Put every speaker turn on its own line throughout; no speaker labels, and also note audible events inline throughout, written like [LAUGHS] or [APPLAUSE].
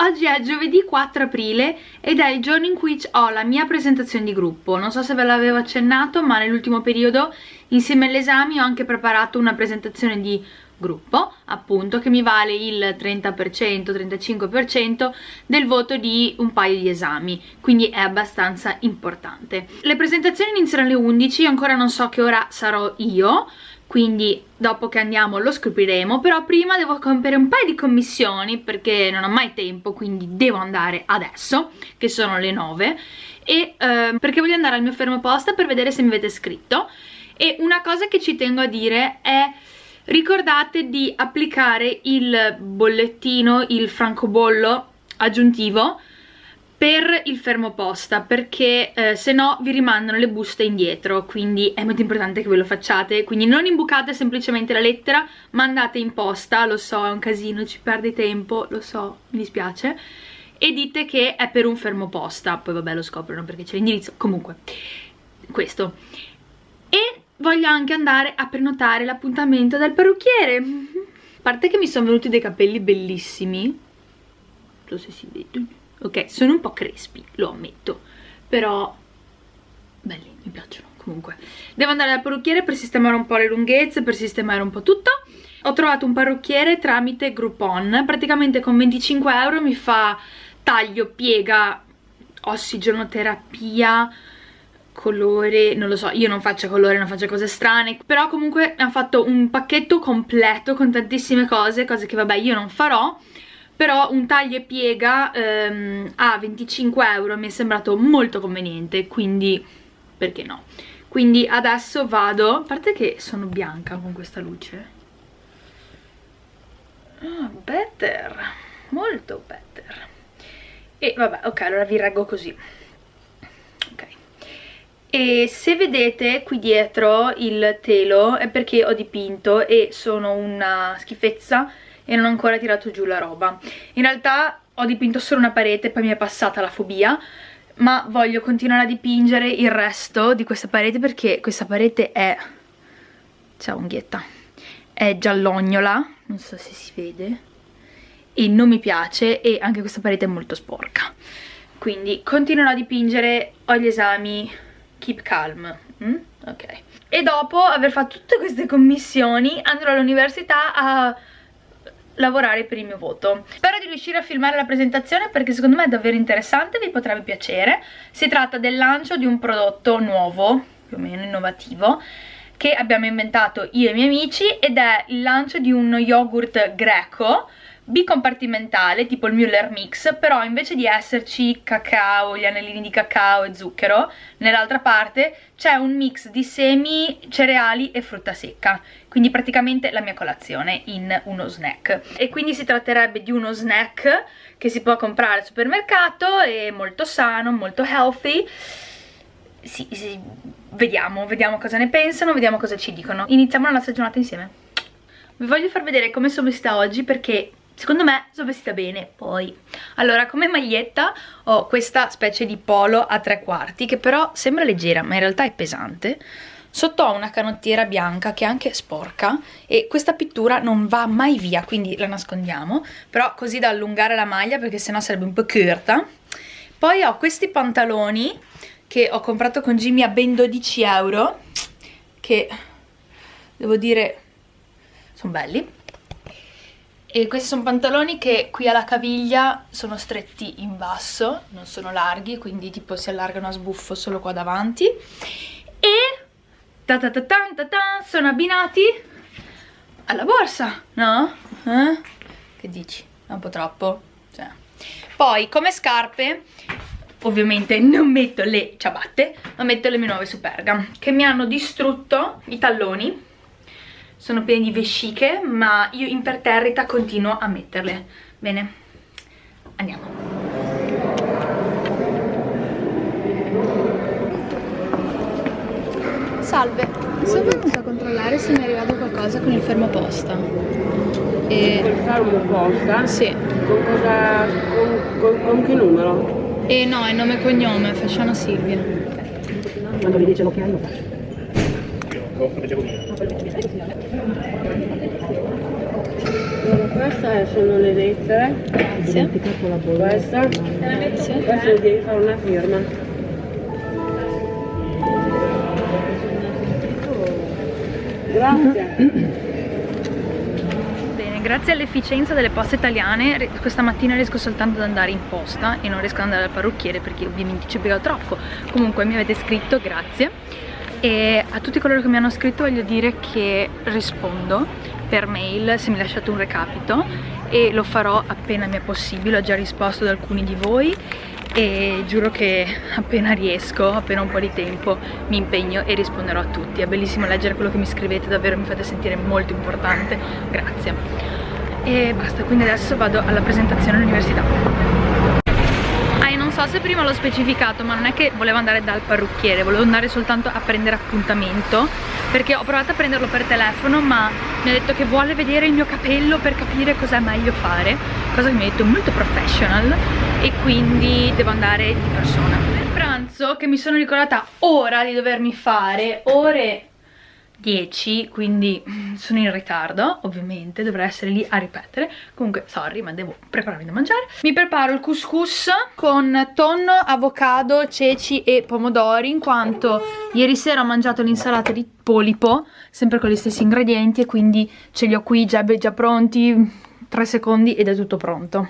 oggi è giovedì 4 aprile ed è il giorno in cui ho la mia presentazione di gruppo. Non so se ve l'avevo accennato ma nell'ultimo periodo insieme agli esami ho anche preparato una presentazione di gruppo appunto che mi vale il 30% 35% del voto di un paio di esami. Quindi è abbastanza importante. Le presentazioni iniziano alle 11 ancora non so che ora sarò io quindi dopo che andiamo lo scopriremo. Però prima devo compiere un paio di commissioni perché non ho mai tempo quindi devo andare adesso che sono le 9 e eh, perché voglio andare al mio fermo posta per vedere se mi avete scritto. E una cosa che ci tengo a dire è ricordate di applicare il bollettino, il francobollo aggiuntivo per il fermo posta perché eh, se no vi rimandano le buste indietro quindi è molto importante che ve lo facciate. Quindi non imbucate semplicemente la lettera mandate in posta lo so è un casino ci perde tempo lo so mi dispiace e dite che è per un fermo posta. Poi vabbè lo scoprono perché c'è l'indirizzo. Comunque questo. E voglio anche andare a prenotare l'appuntamento del parrucchiere. A parte che mi sono venuti dei capelli bellissimi. Non so se si vedono ok sono un po' crespi lo ammetto però belli mi piacciono comunque. Devo andare dal parrucchiere per sistemare un po' le lunghezze per sistemare un po' tutto. Ho trovato un parrucchiere tramite Groupon praticamente con 25 euro mi fa taglio, piega, ossigenoterapia colore, non lo so, io non faccio colore, non faccio cose strane, però comunque mi ha fatto un pacchetto completo con tantissime cose, cose che vabbè io non farò, però un taglio e piega ehm, a 25 euro mi è sembrato molto conveniente quindi perché no? Quindi adesso vado a parte che sono bianca con questa luce. Ah, better molto better. E vabbè ok allora vi reggo così. E se vedete qui dietro il telo è perché ho dipinto e sono una schifezza e non ho ancora tirato giù la roba. In realtà ho dipinto solo una parete poi mi è passata la fobia ma voglio continuare a dipingere il resto di questa parete perché questa parete è ciao unghietta è giallognola non so se si vede e non mi piace e anche questa parete è molto sporca. Quindi continuerò a dipingere ho gli esami keep calm mm? ok. E dopo aver fatto tutte queste commissioni andrò all'università a lavorare per il mio voto. Spero di riuscire a filmare la presentazione perché secondo me è davvero interessante, vi potrebbe piacere. Si tratta del lancio di un prodotto nuovo, più o meno innovativo, che abbiamo inventato io e i miei amici ed è il lancio di un yogurt greco bicompartimentale tipo il Müller Mix però invece di esserci cacao, gli anellini di cacao e zucchero nell'altra parte c'è un mix di semi, cereali e frutta secca. Quindi praticamente la mia colazione in uno snack. E quindi si tratterebbe di uno snack che si può comprare al supermercato è molto sano, molto healthy. Sì, sì, vediamo, vediamo cosa ne pensano, vediamo cosa ci dicono. Iniziamo la nostra giornata insieme. Vi voglio far vedere come sono vestita oggi perché secondo me sono vestita bene poi. Allora come maglietta ho questa specie di polo a tre quarti che però sembra leggera ma in realtà è pesante. Sotto ho una canottiera bianca che è anche sporca e questa pittura non va mai via quindi la nascondiamo. Però così da allungare la maglia perché sennò sarebbe un po' curta. Poi ho questi pantaloni che ho comprato con Jimmy a ben 12 euro che devo dire sono belli e questi sono pantaloni che qui alla caviglia sono stretti in basso, non sono larghi, quindi tipo si allargano a sbuffo solo qua davanti. E ta ta ta ta ta ta, sono abbinati alla borsa, no? Eh? Che dici? Un po' troppo? Cioè. Poi come scarpe ovviamente non metto le ciabatte ma metto le mie nuove Superga che mi hanno distrutto i talloni sono pieni di vesciche ma io imperterrita continuo a metterle bene andiamo salve sono venuta a controllare se mi è arrivato qualcosa con il fermo posta
e... per fare una posta?
sì
con cosa con, con, con che numero?
Eh no, è nome e cognome, Fasciano Silvia.
Quando mi dice l'ok lo faccio. Leggevo Allora, queste sono le lettere.
Grazie.
Questa.
Grazie.
Questa devi fare una firma. Grazie.
Bene, grazie all'efficienza delle poste italiane questa mattina riesco soltanto ad andare in posta e non riesco ad andare dal parrucchiere perché ovviamente ci bevo troppo. Comunque mi avete scritto, grazie. E a tutti coloro che mi hanno scritto voglio dire che rispondo per mail se mi lasciate un recapito e lo farò appena mi è possibile, ho già risposto ad alcuni di voi e giuro che appena riesco, appena un po' di tempo mi impegno e risponderò a tutti. È bellissimo leggere quello che mi scrivete, davvero mi fate sentire molto importante, grazie. E basta, quindi adesso vado alla presentazione all'università. So se prima l'ho specificato, ma non è che volevo andare dal parrucchiere, volevo andare soltanto a prendere appuntamento, perché ho provato a prenderlo per telefono, ma mi ha detto che vuole vedere il mio capello per capire cosa è meglio fare, cosa che mi ha detto molto professional, e quindi devo andare di persona. Per pranzo, che mi sono ricordata ora di dovermi fare, ore 10 quindi sono in ritardo ovviamente dovrei essere lì a ripetere. Comunque sorry ma devo prepararmi da mangiare. Mi preparo il couscous con tonno, avocado, ceci e pomodori in quanto ieri sera ho mangiato l'insalata di polipo sempre con gli stessi ingredienti e quindi ce li ho qui già, già pronti 3 secondi ed è tutto pronto.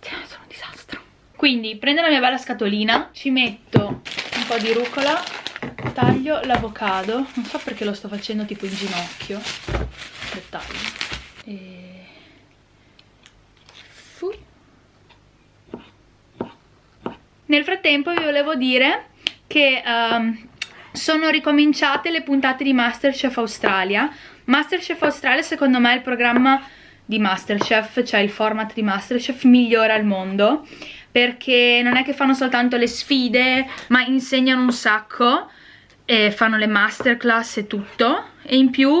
Sono un disastro. Quindi prendo la mia bella scatolina ci metto un po' di rucola taglio l'avocado. Non so perché lo sto facendo tipo in ginocchio. Dettaglio. E... Fu. nel frattempo vi volevo dire che um, sono ricominciate le puntate di Masterchef Australia. Masterchef Australia secondo me è il programma di Masterchef, cioè il format di Masterchef migliore al mondo perché non è che fanno soltanto le sfide ma insegnano un sacco e fanno le masterclass e tutto. E in più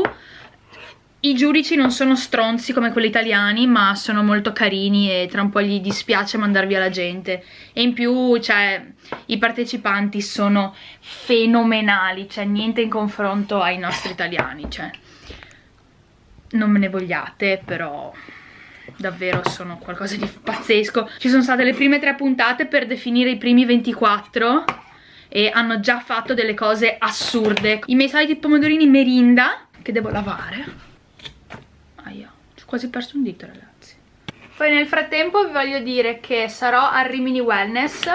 i giudici non sono stronzi come quelli italiani ma sono molto carini e tra un po' gli dispiace mandar via la gente. E in più cioè i partecipanti sono fenomenali cioè niente in confronto ai nostri italiani cioè. Non me ne vogliate però davvero sono qualcosa di pazzesco. Ci sono state le prime tre puntate per definire i primi 24 e hanno già fatto delle cose assurde. I miei soliti pomodorini merinda che devo lavare. Aia, ho quasi perso un dito ragazzi. Poi nel frattempo vi voglio dire che sarò al Rimini Wellness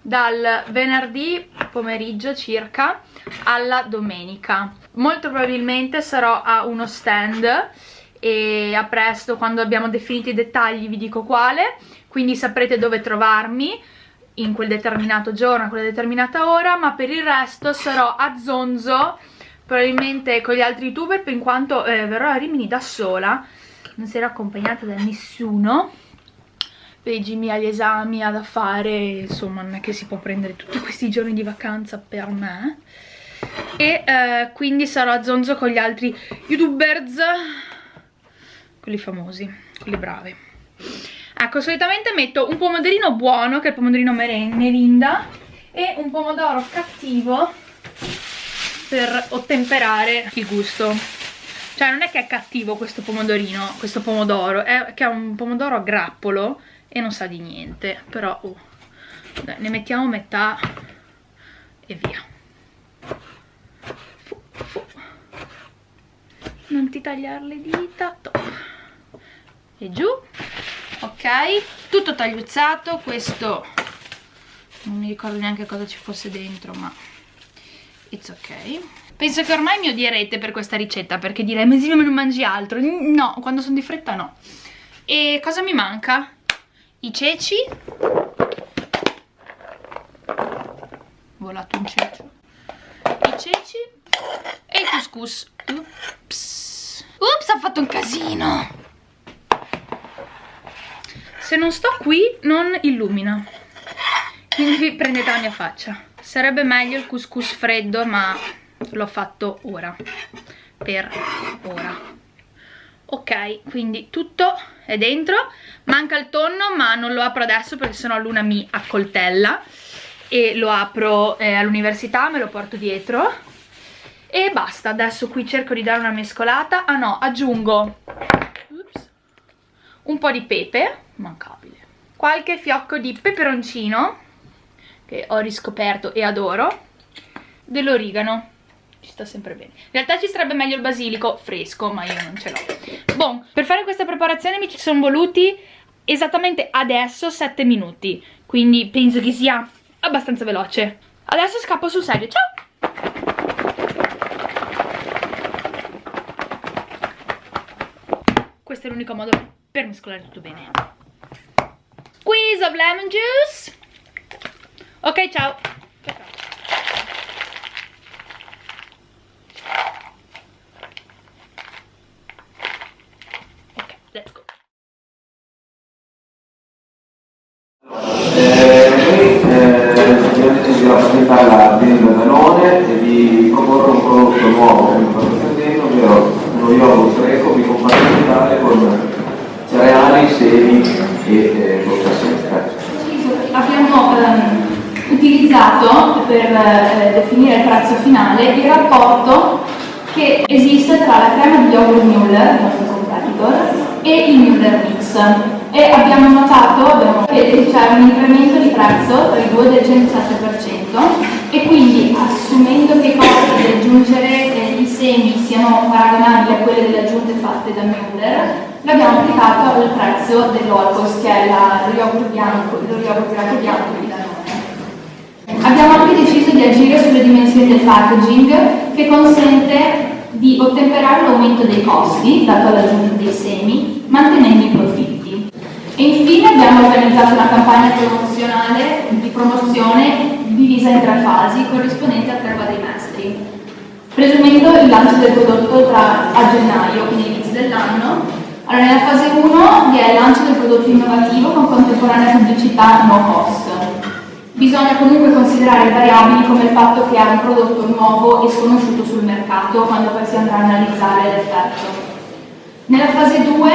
dal venerdì pomeriggio circa alla domenica. Molto probabilmente sarò a uno stand e a presto quando abbiamo definito i dettagli vi dico quale. Quindi saprete dove trovarmi in quel determinato giorno, a quella determinata ora ma per il resto sarò a Zonzo probabilmente con gli altri youtuber in quanto eh, verrò a Rimini da sola. Non sarò accompagnata da nessuno. Peggy ha gli esami ha da fare insomma non è che si può prendere tutti questi giorni di vacanza per me. E eh, quindi sarò a Zonzo con gli altri youtubers quelli famosi, quelli bravi ecco solitamente metto un pomodorino buono che è il pomodorino merinda e un pomodoro cattivo per ottemperare il gusto cioè non è che è cattivo questo pomodorino questo pomodoro è che è un pomodoro a grappolo e non sa di niente però oh, dai, ne mettiamo metà e via fu, fu. non ti tagliare le dita top. e giù ok? Tutto tagliuzzato questo non mi ricordo neanche cosa ci fosse dentro ma it's ok. Penso che ormai mi odierete per questa ricetta perché direi ma sì non mangi altro. No quando sono di fretta no. E cosa mi manca? i ceci. Volato un cecio i ceci e il couscous. Ups. Ups ha fatto un casino se non sto qui non illumina. Quindi prendete la mia faccia. Sarebbe meglio il couscous freddo ma l'ho fatto ora. Per ora. Ok quindi tutto è dentro. Manca il tonno ma non lo apro adesso perché sennò Luna mi accoltella. E lo apro eh, all'università me lo porto dietro. E basta. Adesso qui cerco di dare una mescolata. Ah no aggiungo. Oops. Un po' di pepe, mancabile, qualche fiocco di peperoncino, che ho riscoperto e adoro, dell'origano, ci sta sempre bene. In realtà ci sarebbe meglio il basilico fresco, ma io non ce l'ho. Bon, per fare questa preparazione mi ci sono voluti esattamente adesso 7 minuti, quindi penso che sia abbastanza veloce. Adesso scappo sul serio, ciao! Questo è l'unico modo per mescolare tutto bene. Squeeze of lemon juice. Ok, ciao. Ok, let's go.
Di rappresentare l'azienda Danone e di proporre un prodotto nuovo che mi sto pretendendo, ovvero uno yogurt greco bicompartimentale con semi e eh, frutta secca.
Abbiamo ehm, utilizzato per eh, definire il prezzo finale il rapporto che esiste tra la crema di yogurt Müller, il nostro competitor, e il Müller Mix. E abbiamo notato abbiamo- che c'è un incremento di prezzo tra i due del 107% e quindi assumendo che i costi di aggiungere eh, i semi siano paragonabili a quelli delle aggiunte fatte da Müller, l'abbiamo applicato al prezzo dell'Olcos, che è la- yogurt bianco, lo yogurt greco bianco di Danone. Abbiamo anche deciso di agire sulle dimensioni del packaging che consente di ottemperare l'aumento dei costi, dato l'aggiunta dei semi, mantenendo i profitti. E infine abbiamo organizzato una campagna promozionale di promozione divisa in tre fasi, corrispondenti a tre quadrimestri. Presumendo il lancio del prodotto tra a gennaio, quindi inizio dell'anno, allora nella fase 1 vi è il lancio del prodotto innovativo con contemporanea pubblicità no cost. Bisogna comunque considerare variabili come il fatto che è un prodotto nuovo e sconosciuto sul mercato quando poi si andrà a analizzare l'effetto. Nella fase 2,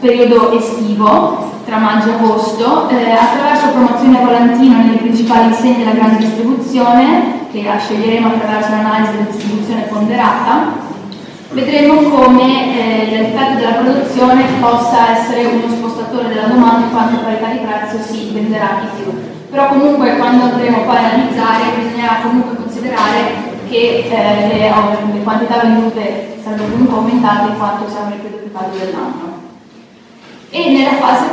periodo estivo, tra maggio e agosto, eh, attraverso promozioni a volantino nelle principali insegne della grande distribuzione, che la sceglieremo attraverso l'analisi della distribuzione ponderata, vedremo come eh, l'effetto della produzione possa essere uno spostatore della domanda in quanto parità di prezzo si venderà di più. Però comunque quando andremo poi a analizzare bisognerà comunque considerare che eh, le, le quantità vendute sarebbero comunque aumentate in quanto siamo nel periodo più caldo dell'anno. E nella fase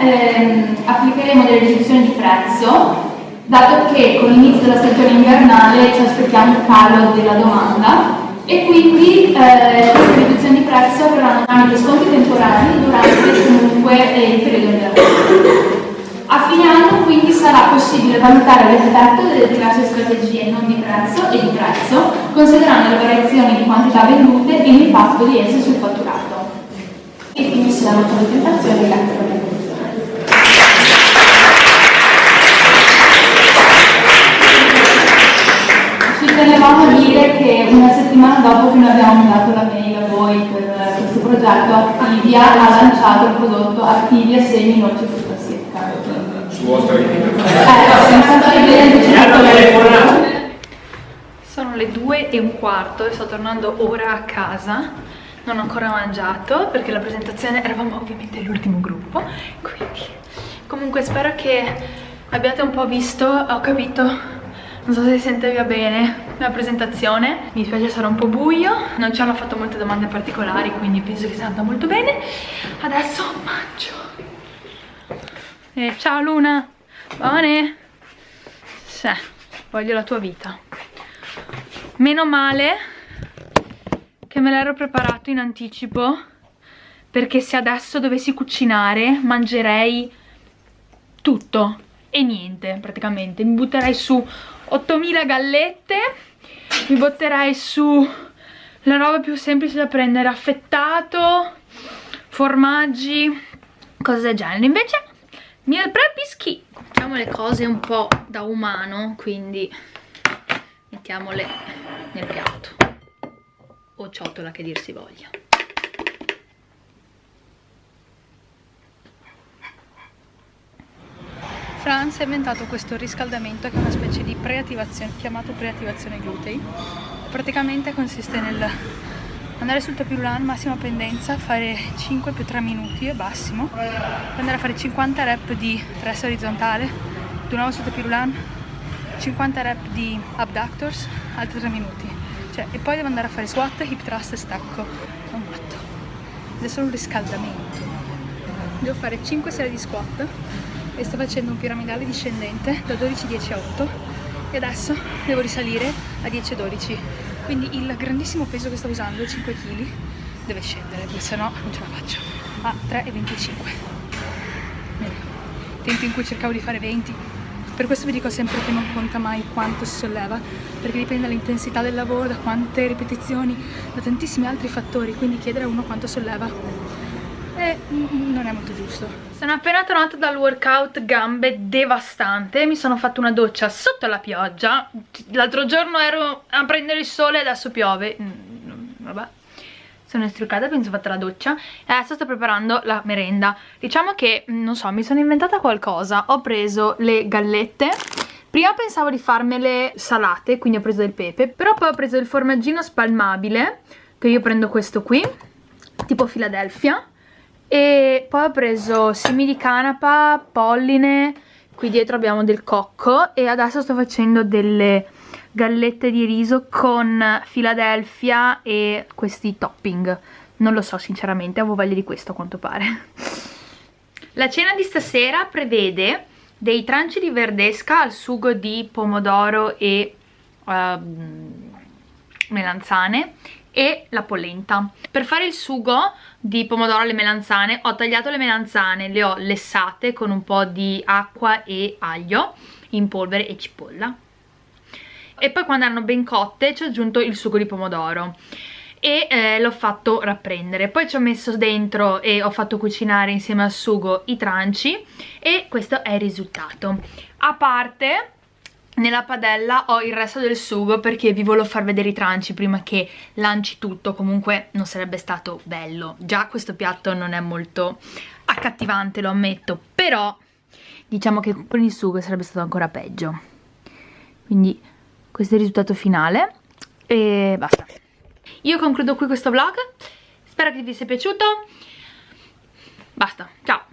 3 ehm, applicheremo delle riduzioni di prezzo, dato che con l'inizio della stagione invernale ci aspettiamo un calo della domanda e quindi eh, queste riduzioni di prezzo avranno tramite sconti temporanei durante comunque eh, il periodo invernale. A fine anno quindi sarà possibile valutare l'effetto delle diverse strategie non di prezzo e di prezzo, considerando le variazioni di quantità vendute e l'impatto di esse sul fatturato. E finisce la nostra presentazione, grazie per una settimana dopo che noi abbiamo mandato la mail a voi per questo progetto, Activia ha lanciato il prodotto Activia Semi Noce Frutta Secca.
su vostra.
Eh, Sono le due e un quarto e sto tornando ora a casa. Non ho ancora mangiato perché la presentazione eravamo ovviamente l'ultimo gruppo. Quindi, comunque spero che abbiate un po' visto, ho capito, non so se si sente via bene la presentazione. Mi dispiace sarà un po' buio, non ci hanno fatto molte domande particolari, quindi penso che sia andata molto bene. Adesso mangio. Eh, ciao Luna, buone? Sì, voglio la tua vita. Meno male che me l'ero preparato in anticipo perché se adesso dovessi cucinare mangerei tutto e niente praticamente. Mi butterei su 8000 gallette, mi butterei su la roba più semplice da prendere, affettato, formaggi, cose del genere. Invece meal prep is key. Facciamo le cose un po' da umano, quindi mettiamole nel piatto o ciotola che dir si voglia. Franz ha inventato questo riscaldamento che è una specie di preattivazione, chiamato preattivazione glutei. Praticamente consiste nel andare sul tapirulan massima pendenza fare 5 più 3 minuti e massimo poi andare a fare 50 rep di press orizzontale di nuovo sul tapirulan 50 rep di abductors altri 3 minuti. Cioè, e poi devo andare a fare squat, hip thrust e stacco. È un matto. Ed è solo un riscaldamento. Devo fare 5 serie di squat e sto facendo un piramidale discendente da 12-10 a 8 e adesso devo risalire a 10-12 quindi il grandissimo peso che sto usando 5 kg deve scendere perché sennò non ce la faccio. A 3,25 bene. Tempi in cui cercavo di fare 20 per questo vi dico sempre che non conta mai quanto si solleva perché dipende dall'intensità del lavoro da quante ripetizioni da tantissimi altri fattori quindi chiedere a uno quanto solleva e non è molto giusto sono appena tornata dal workout gambe devastante mi sono fatta una doccia sotto la pioggia. L'altro giorno ero a prendere il sole e adesso piove. Mm, vabbè. Sono istruccata, penso fatta la doccia. E adesso sto preparando la merenda. Diciamo che, non so, mi sono inventata qualcosa. Ho preso le gallette. Prima pensavo di farmele salate quindi ho preso del pepe però poi ho preso il formaggino spalmabile che io prendo questo qui tipo Philadelphia e poi ho preso semi di canapa, polline, qui dietro abbiamo del cocco e adesso sto facendo delle gallette di riso con Philadelphia e questi topping. Non lo so sinceramente, avevo voglia di questo a quanto pare. [LAUGHS] La cena di stasera prevede dei tranci di verdesca al sugo di pomodoro e uh, melanzane e la polenta. Per fare il sugo di pomodoro alle melanzane ho tagliato le melanzane, le ho lessate con un po' di acqua e aglio in polvere e cipolla. E poi quando erano ben cotte ci ho aggiunto il sugo di pomodoro e eh, l'ho fatto rapprendere. Poi ci ho messo dentro e ho fatto cucinare insieme al sugo i tranci e questo è il risultato. A parte nella padella ho il resto del sugo perché vi volevo far vedere i tranci prima che lanci tutto, comunque non sarebbe stato bello. Già questo piatto non è molto accattivante, lo ammetto, però diciamo che con il sugo sarebbe stato ancora peggio. Quindi questo è il risultato finale e basta. Io concludo qui questo vlog, spero che vi sia piaciuto, basta, ciao!